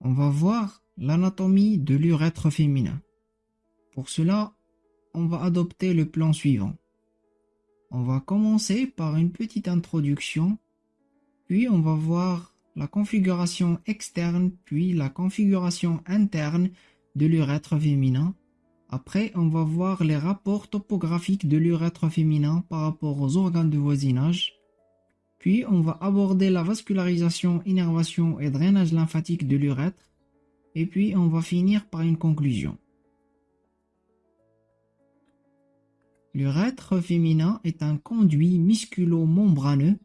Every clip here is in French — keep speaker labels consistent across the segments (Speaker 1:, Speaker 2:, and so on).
Speaker 1: On va voir l'anatomie de l'urètre féminin. Pour cela, on va adopter le plan suivant. On va commencer par une petite introduction, puis on va voir la configuration externe, puis la configuration interne de l'urètre féminin. Après, on va voir les rapports topographiques de l'urètre féminin par rapport aux organes de voisinage. Puis, on va aborder la vascularisation, innervation et drainage lymphatique de l'urètre. Et puis, on va finir par une conclusion. L'urètre féminin est un conduit musculo-membraneux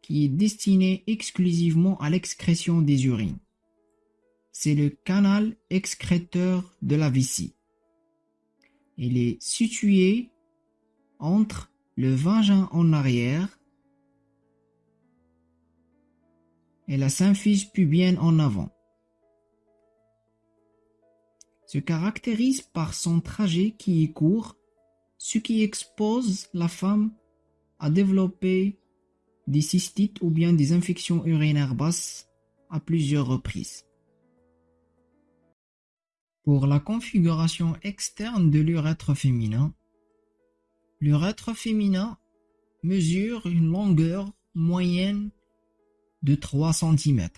Speaker 1: qui est destiné exclusivement à l'excrétion des urines. C'est le canal excréteur de la vessie. Il est situé entre le vagin en arrière et la symphyse pubienne en avant. Se caractérise par son trajet qui est court, ce qui expose la femme à développer des cystites ou bien des infections urinaires basses à plusieurs reprises. Pour la configuration externe de l'urètre féminin, l'urètre féminin mesure une longueur moyenne de 3 cm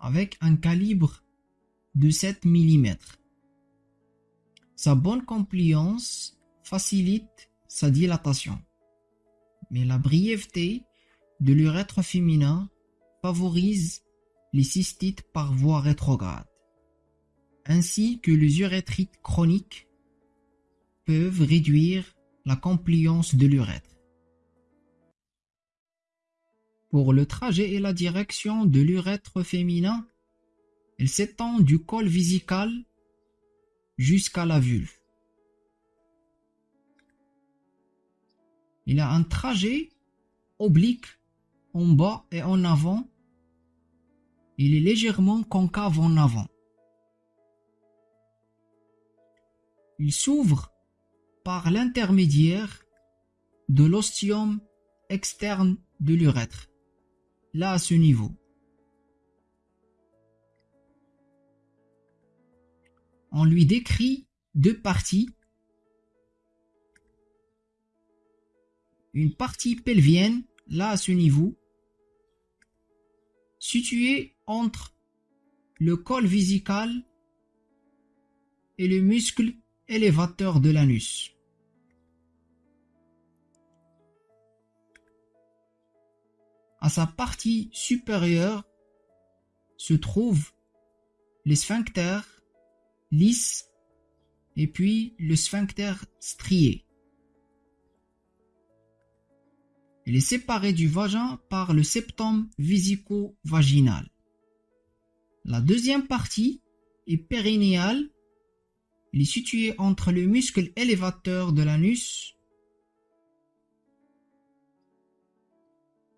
Speaker 1: avec un calibre de 7 mm. Sa bonne compliance facilite sa dilatation, mais la brièveté de l'urètre féminin favorise les cystites par voie rétrograde ainsi que les urétrites chroniques peuvent réduire la compliance de l'urètre. Pour le trajet et la direction de l'urètre féminin, elle s'étend du col visical jusqu'à la vulve. Il a un trajet oblique en bas et en avant. Il est légèrement concave en avant. Il s'ouvre par l'intermédiaire de l'ostium externe de l'urètre, là à ce niveau. On lui décrit deux parties. Une partie pelvienne, là à ce niveau, située entre le col visical et le muscle élévateur de l'anus. Sa partie supérieure se trouvent les sphincters lisses et puis le sphincter strié. Il est séparé du vagin par le septum vésico-vaginal. La deuxième partie est périnéale il est situé entre le muscle élévateur de l'anus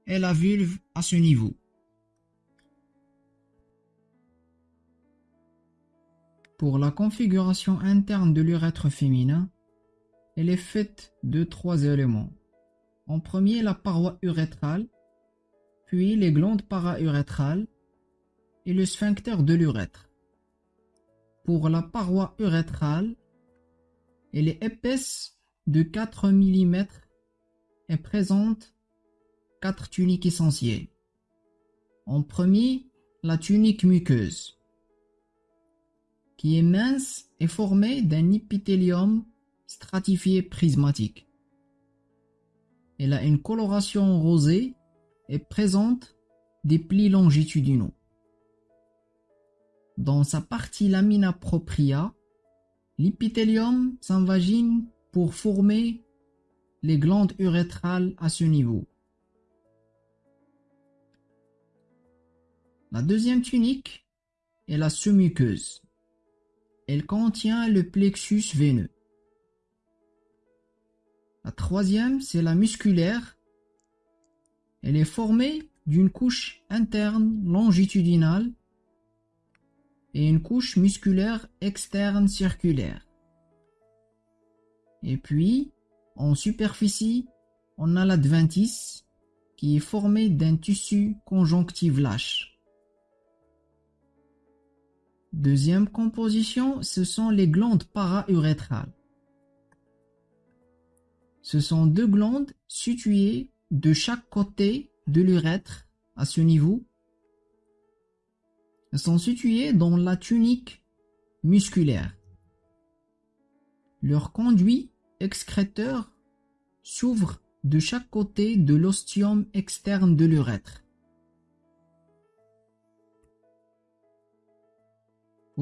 Speaker 1: et la vulve à ce niveau. Pour la configuration interne de l'urètre féminin, elle est faite de trois éléments. En premier, la paroi urétrale, puis les glandes paraurétrales et le sphincter de l'urètre. Pour la paroi urétrale, elle est épaisse de 4 mm et présente quatre tuniques essentielles. En premier, la tunique muqueuse, qui est mince et formée d'un épithélium stratifié prismatique. Elle a une coloration rosée et présente des plis longitudinaux. Dans sa partie lamina propria, l'épithélium s'invagine pour former les glandes urétrales à ce niveau. La deuxième tunique est la sous-muqueuse. Elle contient le plexus veineux. La troisième, c'est la musculaire. Elle est formée d'une couche interne longitudinale et une couche musculaire externe circulaire. Et puis, en superficie, on a l'adventice qui est formé d'un tissu conjonctif lâche. Deuxième composition, ce sont les glandes para-urétrales. Ce sont deux glandes situées de chaque côté de l'urètre à ce niveau. Elles sont situées dans la tunique musculaire. Leur conduit excréteur s'ouvre de chaque côté de l'ostium externe de l'urètre.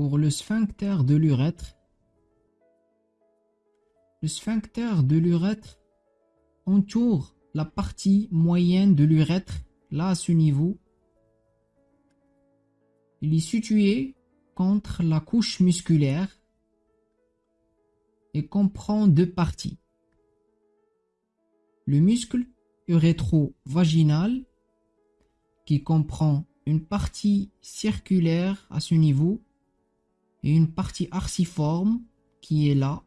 Speaker 1: Le sphincter de l'urètre, le sphincter de l'urètre entoure la partie moyenne de l'urètre, là à ce niveau. Il est situé contre la couche musculaire comprend deux parties. Le muscle urétro-vaginal qui comprend une partie circulaire à ce niveau et une partie arciforme qui est là.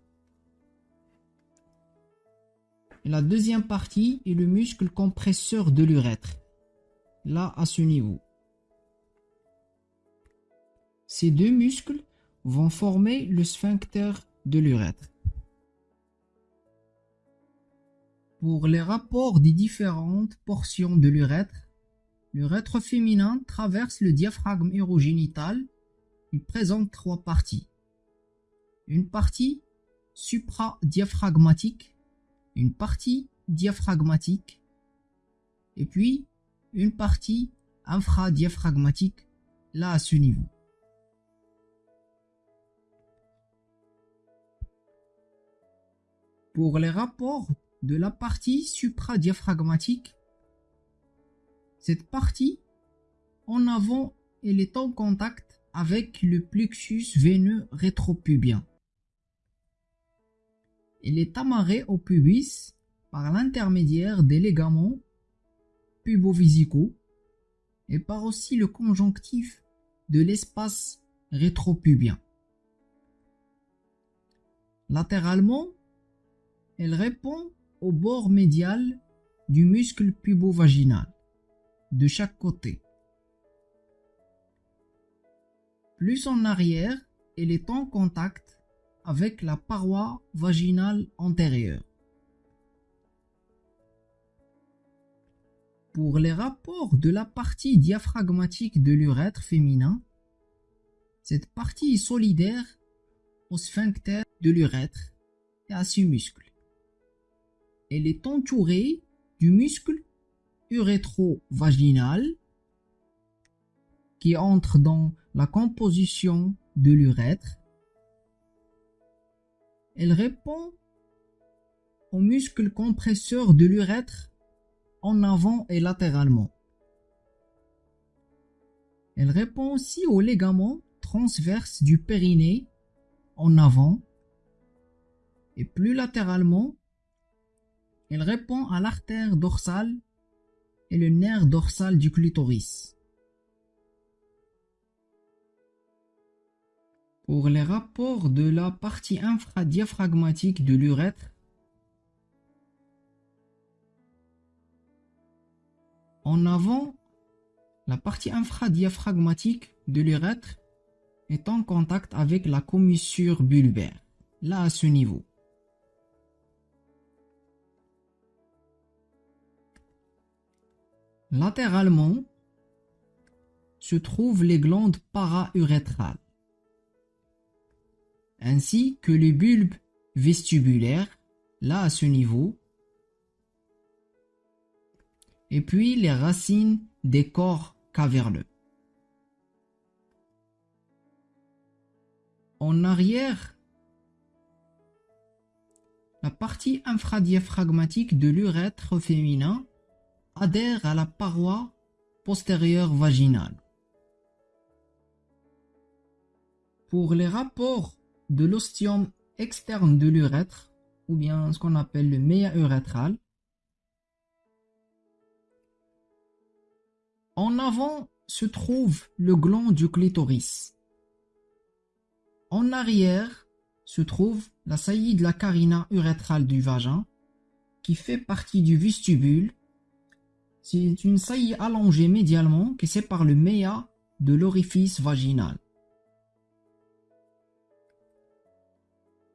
Speaker 1: la deuxième partie est le muscle compresseur de l'urètre, là à ce niveau. Ces deux muscles vont former le sphincter de l'urètre. Pour les rapports des différentes portions de l'urètre, l'urètre féminin traverse le diaphragme urogénital. Il présente trois parties. Une partie supradiaphragmatique, une partie diaphragmatique et puis une partie infradiaphragmatique là à ce niveau. Pour les rapports de la partie supradiaphragmatique. Cette partie, en avant, elle est en contact avec le plexus veineux rétropubien. Elle est amarrée au pubis par l'intermédiaire des ligaments pubovisicaux et par aussi le conjonctif de l'espace rétropubien. Latéralement, elle répond au bord médial du muscle pubovaginal de chaque côté. Plus en arrière, elle est en contact avec la paroi vaginale antérieure. Pour les rapports de la partie diaphragmatique de l'urètre féminin, cette partie est solidaire au sphincter de l'urètre et à ses muscles elle est entourée du muscle urétro-vaginal qui entre dans la composition de l'urètre. Elle répond au muscle compresseur de l'urètre en avant et latéralement. Elle répond aussi au ligament transverse du périnée en avant et plus latéralement elle répond à l'artère dorsale et le nerf dorsal du clitoris. Pour les rapports de la partie infradiaphragmatique de l'urètre, en avant, la partie infradiaphragmatique de l'urètre est en contact avec la commissure bulbaire, là à ce niveau. Latéralement se trouvent les glandes para-urétrales, ainsi que les bulbes vestibulaires, là à ce niveau, et puis les racines des corps caverneux. En arrière, la partie infradiaphragmatique de l'urètre féminin adhère à la paroi postérieure vaginale. Pour les rapports de l'ostium externe de l'urètre, ou bien ce qu'on appelle le méa urétral, en avant se trouve le gland du clitoris. En arrière se trouve la saillie de la carina urétrale du vagin, qui fait partie du vestibule c'est une saillie allongée médialement qui sépare le méa de l'orifice vaginal.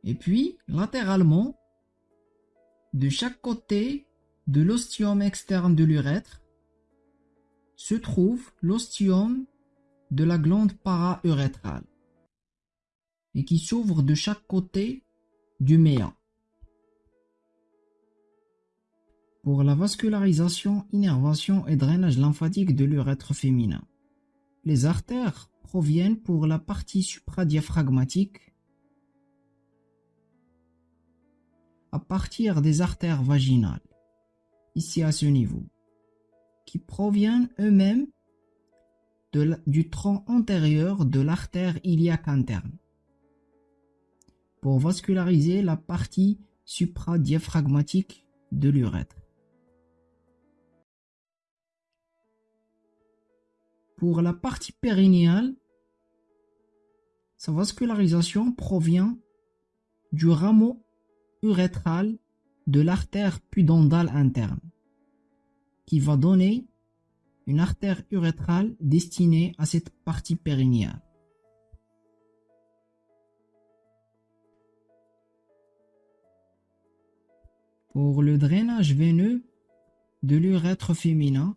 Speaker 1: Et puis, latéralement, de chaque côté de l'ostium externe de l'urètre, se trouve l'ostium de la glande para-urétrale et qui s'ouvre de chaque côté du méa. Pour la vascularisation, innervation et drainage lymphatique de l'urètre féminin, les artères proviennent pour la partie supradiaphragmatique à partir des artères vaginales, ici à ce niveau, qui proviennent eux-mêmes du tronc antérieur de l'artère iliaque interne pour vasculariser la partie supradiaphragmatique de l'urètre. Pour la partie périnéale, sa vascularisation provient du rameau urétral de l'artère pudendale interne, qui va donner une artère urétrale destinée à cette partie périnéale. Pour le drainage veineux de l'urètre féminin,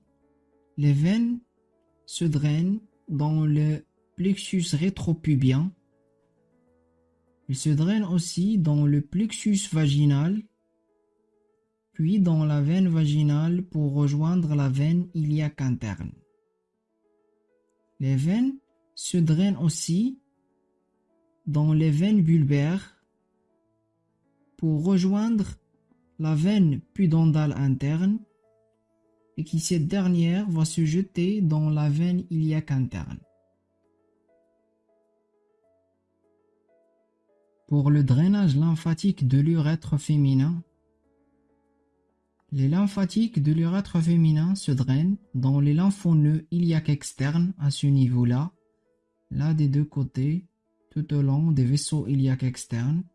Speaker 1: les veines se drainent dans le plexus rétropubien. Ils se drainent aussi dans le plexus vaginal, puis dans la veine vaginale pour rejoindre la veine iliaque interne. Les veines se drainent aussi dans les veines bulbaires pour rejoindre la veine pudendale interne et qui cette dernière va se jeter dans la veine iliaque interne. Pour le drainage lymphatique de l'urètre féminin, les lymphatiques de l'urètre féminin se drainent dans les lymphoneux iliaques externes à ce niveau-là, là des deux côtés, tout au long des vaisseaux iliaques externes,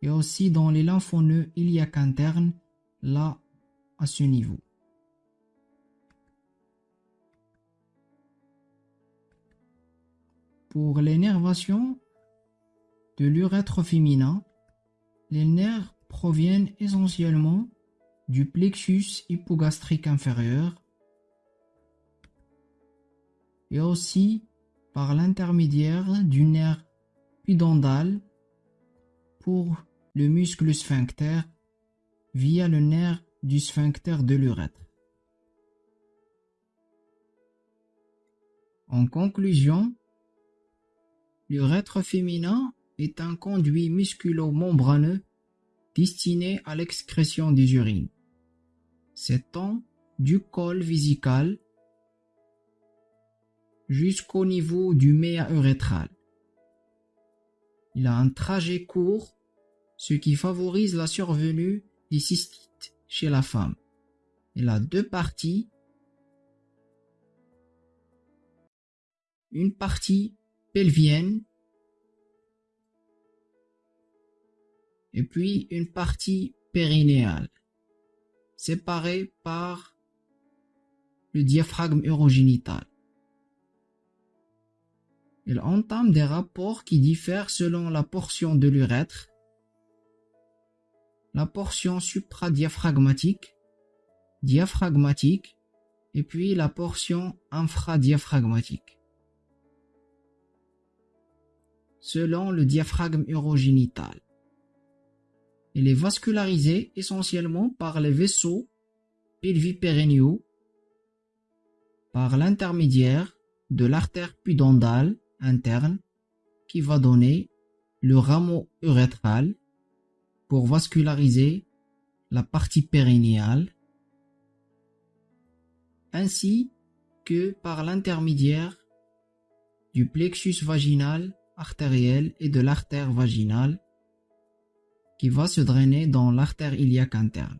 Speaker 1: et aussi dans les lymphoneux iliaques internes, là, à ce niveau. Pour l'énervation de l'urètre féminin, les nerfs proviennent essentiellement du plexus hypogastrique inférieur et aussi par l'intermédiaire du nerf pudendal pour le muscle sphincter via le nerf du sphincter de l'urètre. En conclusion, l'urètre féminin est un conduit musculo-membraneux destiné à l'excrétion des urines. S'étend du col vésical jusqu'au niveau du méa urétral. Il a un trajet court ce qui favorise la survenue des cystites chez la femme. Il a deux parties. Une partie pelvienne et puis une partie périnéale, séparée par le diaphragme urogénital. Il entame des rapports qui diffèrent selon la portion de l'urètre la portion supradiaphragmatique, diaphragmatique, et puis la portion infradiaphragmatique. Selon le diaphragme urogénital. Il est vascularisé essentiellement par les vaisseaux pelvipéréniaux, par l'intermédiaire de l'artère pudendale interne qui va donner le rameau urétral pour vasculariser la partie périnéale, ainsi que par l'intermédiaire du plexus vaginal artériel et de l'artère vaginale qui va se drainer dans l'artère iliaque interne.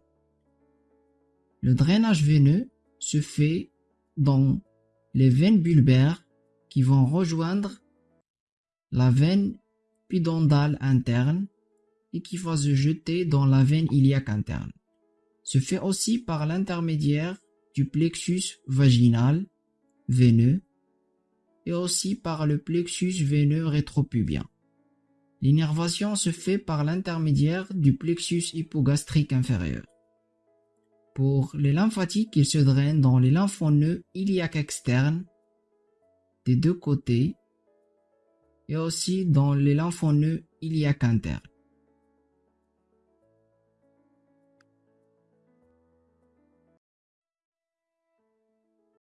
Speaker 1: Le drainage veineux se fait dans les veines bulbaires qui vont rejoindre la veine pudendale interne qui va se jeter dans la veine iliaque interne. Se fait aussi par l'intermédiaire du plexus vaginal veineux et aussi par le plexus veineux rétropubien. L'innervation se fait par l'intermédiaire du plexus hypogastrique inférieur. Pour les lymphatiques, ils se drainent dans les lymphoneux iliaques externes des deux côtés et aussi dans les lymphoneux iliaques internes.